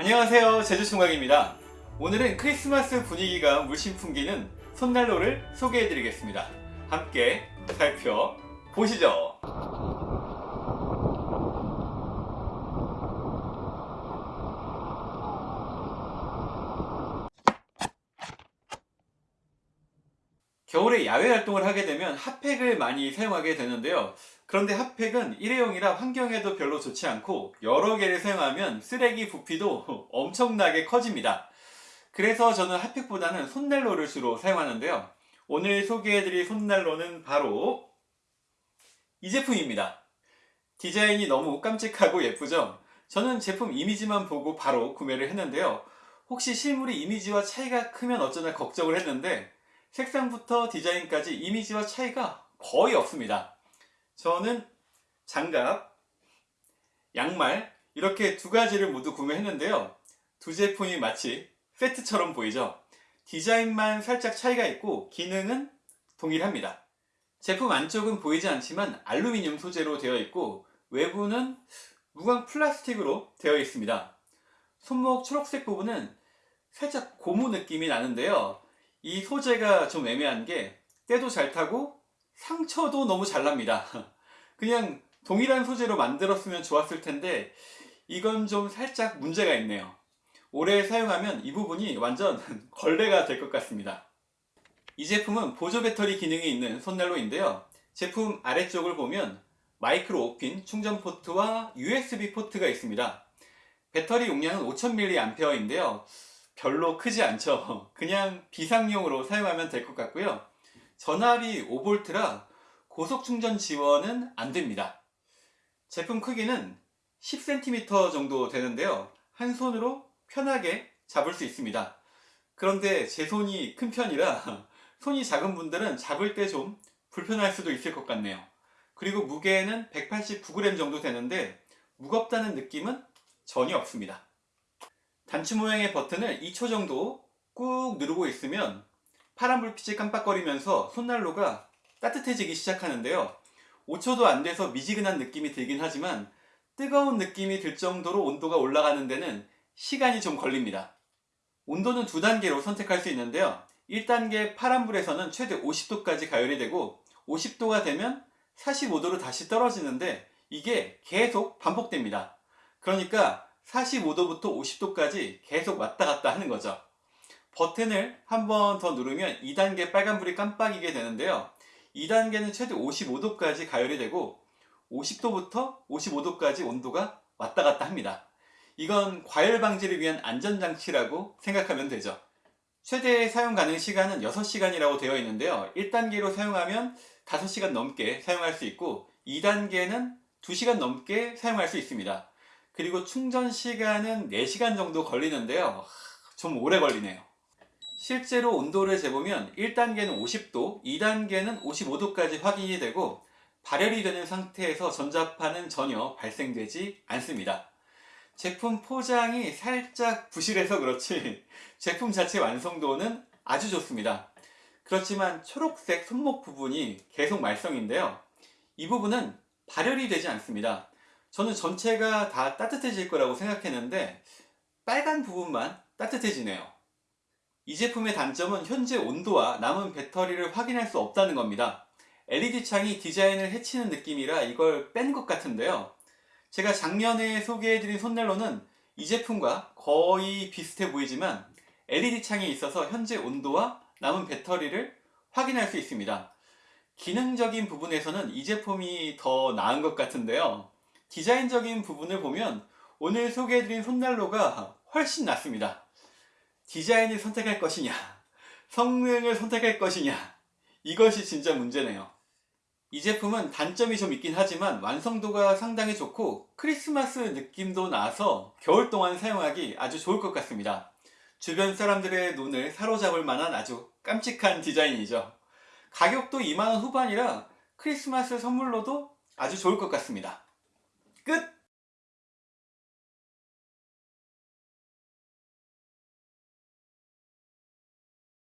안녕하세요. 제주총각입니다. 오늘은 크리스마스 분위기가 물씬 풍기는 손난로를 소개해 드리겠습니다. 함께 살펴보시죠. 겨울에 야외 활동을 하게 되면 핫팩을 많이 사용하게 되는데요 그런데 핫팩은 일회용이라 환경에도 별로 좋지 않고 여러 개를 사용하면 쓰레기 부피도 엄청나게 커집니다. 그래서 저는 핫팩보다는 손난로를 주로 사용하는데요. 오늘 소개해드릴 손난로는 바로 이 제품입니다. 디자인이 너무 깜찍하고 예쁘죠? 저는 제품 이미지만 보고 바로 구매를 했는데요. 혹시 실물이 이미지와 차이가 크면 어쩌나 걱정을 했는데 색상부터 디자인까지 이미지와 차이가 거의 없습니다 저는 장갑, 양말 이렇게 두 가지를 모두 구매했는데요. 두 제품이 마치 세트처럼 보이죠? 디자인만 살짝 차이가 있고 기능은 동일합니다. 제품 안쪽은 보이지 않지만 알루미늄 소재로 되어 있고 외부는 무광 플라스틱으로 되어 있습니다. 손목 초록색 부분은 살짝 고무 느낌이 나는데요. 이 소재가 좀 애매한 게 때도 잘 타고 상처도 너무 잘 납니다 그냥 동일한 소재로 만들었으면 좋았을 텐데 이건 좀 살짝 문제가 있네요. 오래 사용하면 이 부분이 완전 걸레가 될 것 같습니다. 이 제품은 보조 배터리 기능이 있는 손난로인데요. 제품 아래쪽을 보면 마이크로 5핀 충전 포트와 USB 포트가 있습니다. 배터리 용량은 5000mAh인데요. 별로 크지 않죠. 그냥 비상용으로 사용하면 될 것 같고요. 전압이 5V라 고속 충전 지원은 안됩니다. 제품 크기는 10cm 정도 되는데요. 한 손으로 편하게 잡을 수 있습니다. 그런데 제 손이 큰 편이라 손이 작은 분들은 잡을 때 좀 불편할 수도 있을 것 같네요. 그리고 무게는 189g 정도 되는데 무겁다는 느낌은 전혀 없습니다. 단추 모양의 버튼을 2초 정도 꾹 누르고 있으면 파란 불빛이 깜빡거리면서 손난로가 따뜻해지기 시작하는데요. 5초도 안 돼서 미지근한 느낌이 들긴 하지만 뜨거운 느낌이 들 정도로 온도가 올라가는 데는 시간이 좀 걸립니다. 온도는 두 단계로 선택할 수 있는데요. 1단계 파란불에서는 최대 50도까지 가열이 되고 50도가 되면 45도로 다시 떨어지는데 이게 계속 반복됩니다. 그러니까 45도부터 50도까지 계속 왔다 갔다 하는 거죠. 버튼을 한 번 더 누르면 2단계 빨간불이 깜빡이게 되는데요 2단계는 최대 55도까지 가열이 되고 50도부터 55도까지 온도가 왔다 갔다 합니다. 이건 과열 방지를 위한 안전장치라고 생각하면 되죠. 최대 사용 가능 시간은 6시간이라고 되어 있는데요. 1단계로 사용하면 5시간 넘게 사용할 수 있고 2단계는 2시간 넘게 사용할 수 있습니다. 그리고 충전 시간은 4시간 정도 걸리는데요. 좀 오래 걸리네요 실제로 온도를 재보면 1단계는 50도, 2단계는 55도까지 확인이 되고 발열이 되는 상태에서 전자파는 전혀 발생되지 않습니다. 제품 포장이 살짝 부실해서 그렇지 제품 자체 완성도는 아주 좋습니다. 그렇지만 초록색 손목 부분이 계속 말썽인데요. 이 부분은 발열이 되지 않습니다. 저는 전체가 다 따뜻해질 거라고 생각했는데 빨간 부분만 따뜻해지네요 이 제품의 단점은 현재 온도와 남은 배터리를 확인할 수 없다는 겁니다. LED 창이 디자인을 해치는 느낌이라 이걸 뺀 것 같은데요. 제가 작년에 소개해드린 손난로는 이 제품과 거의 비슷해 보이지만 LED 창이 있어서 현재 온도와 남은 배터리를 확인할 수 있습니다. 기능적인 부분에서는 이 제품이 더 나은 것 같은데요. 디자인적인 부분을 보면 오늘 소개해드린 손난로가 훨씬 낫습니다. 디자인을 선택할 것이냐 성능을 선택할 것이냐 이것이 진짜 문제네요. 이 제품은 단점이 좀 있긴 하지만 완성도가 상당히 좋고 크리스마스 느낌도 나서 겨울 동안 사용하기 아주 좋을 것 같습니다. 주변 사람들의 눈을 사로잡을 만한 아주 깜찍한 디자인이죠. 가격도 2만원 후반이라 크리스마스 선물로도 아주 좋을 것 같습니다. 끝!